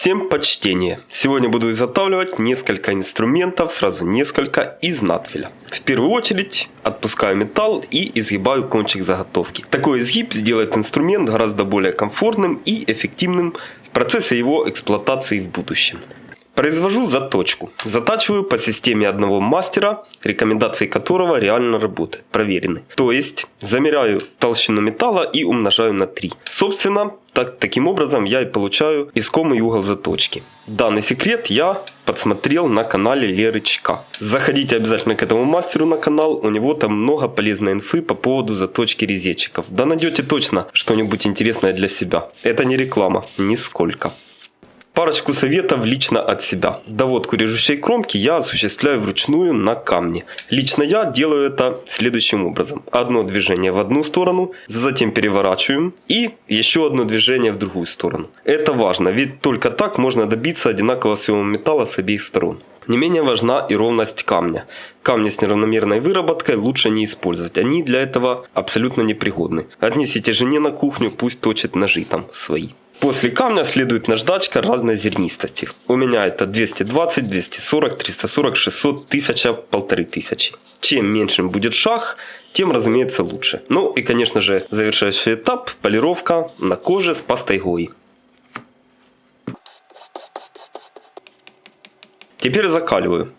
Всем почтение! Сегодня буду изготавливать несколько инструментов, сразу несколько из надфиля. В первую очередь отпускаю металл и изгибаю кончик заготовки. Такой изгиб сделает инструмент гораздо более комфортным и эффективным в процессе его эксплуатации в будущем. Произвожу заточку. Затачиваю по системе одного мастера, рекомендации которого реально работают, проверены. То есть замеряю толщину металла и умножаю на 3. Собственно, так, таким образом я и получаю искомый угол заточки. Данный секрет я подсмотрел на канале Лерычка. Заходите обязательно к этому мастеру на канал, у него там много полезной инфы по поводу заточки резечиков. Да найдете точно что-нибудь интересное для себя. Это не реклама, нисколько. Парочку советов лично от себя. Доводку режущей кромки я осуществляю вручную на камне. Лично я делаю это следующим образом. Одно движение в одну сторону, затем переворачиваем и еще одно движение в другую сторону. Это важно, ведь только так можно добиться одинакового съема металла с обеих сторон. Не менее важна и ровность камня. Камни с неравномерной выработкой лучше не использовать, они для этого абсолютно непригодны. Отнесите жене на кухню, пусть точит ножи там свои. После камня следует наждачка разной зернистости. У меня это 220, 240, 340, 600, 1000, 1500. Чем меньше будет шаг, тем, разумеется, лучше. Ну и, конечно же, завершающий этап – полировка на коже с пастой Гои. Теперь закаливаю.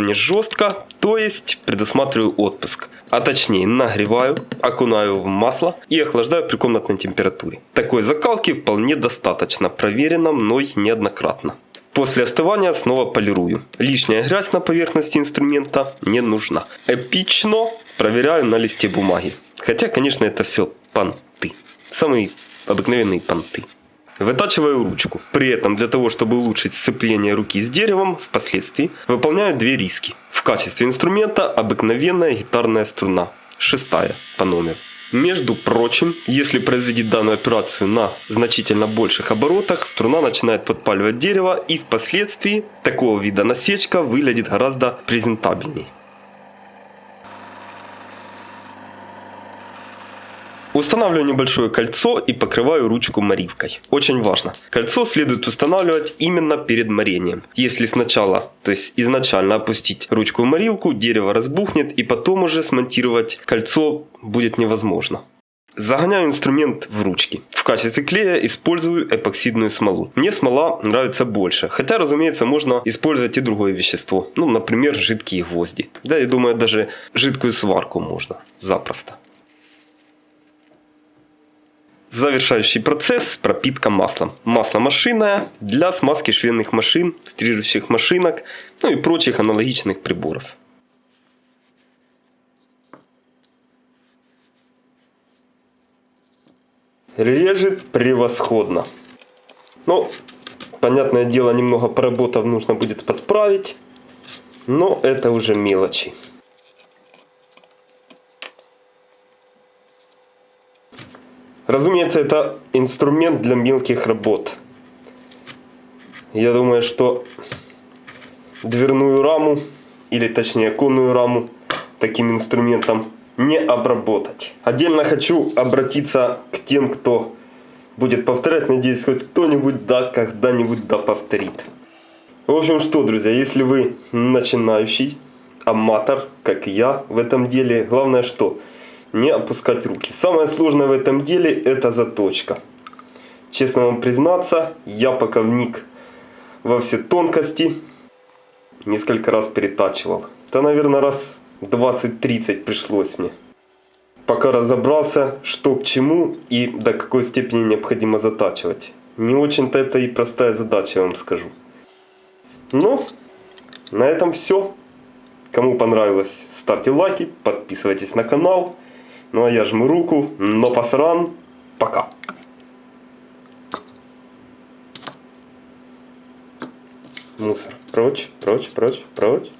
Не жестко, то есть предусматриваю отпуск. А точнее нагреваю, окунаю в масло и охлаждаю при комнатной температуре. Такой закалки вполне достаточно, проверено мной неоднократно. После остывания снова полирую. Лишняя грязь на поверхности инструмента не нужна. Эпично проверяю на листе бумаги. Хотя, конечно, это все понты. Самые обыкновенные понты. Вытачиваю ручку. При этом для того, чтобы улучшить сцепление руки с деревом, впоследствии выполняю две риски. В качестве инструмента обыкновенная гитарная струна, шестая по номеру. Между прочим, если производить данную операцию на значительно больших оборотах, струна начинает подпаливать дерево и впоследствии такого вида насечка выглядит гораздо презентабельней. Устанавливаю небольшое кольцо и покрываю ручку моривкой. Очень важно. Кольцо следует устанавливать именно перед морением. Если сначала, то есть изначально опустить ручку в морилку, дерево разбухнет и потом уже смонтировать кольцо будет невозможно. Загоняю инструмент в ручки. В качестве клея использую эпоксидную смолу. Мне смола нравится больше. Хотя, разумеется, можно использовать и другое вещество. Ну, например, жидкие гвозди. Да, я думаю, даже жидкую сварку можно. Запросто. Завершающий процесс – пропитка маслом. Масло машинное для смазки швейных машин, стрижущих машинок, ну и прочих аналогичных приборов. Режет превосходно. Но, понятное дело, немного поработав нужно будет подправить. Но это уже мелочи. Разумеется, это инструмент для мелких работ. Я думаю, что дверную раму, или точнее конную раму, таким инструментом не обработать. Отдельно хочу обратиться к тем, кто будет повторять. Надеюсь, хоть кто-нибудь да когда-нибудь да повторит. В общем, что, друзья, если вы начинающий аматор, как я в этом деле, главное что – не опускать руки. Самое сложное в этом деле это заточка. Честно вам признаться, я пока вник во все тонкости, несколько раз перетачивал. Это, наверное, раз 20-30 пришлось мне. Пока разобрался, что к чему и до какой степени необходимо затачивать. Не очень-то это и простая задача, я вам скажу. Ну, на этом все. Кому понравилось, ставьте лайки, подписывайтесь на канал. Ну а я жму руку, но посран, пока. Мусор. Прочь, прочь, прочь, прочь.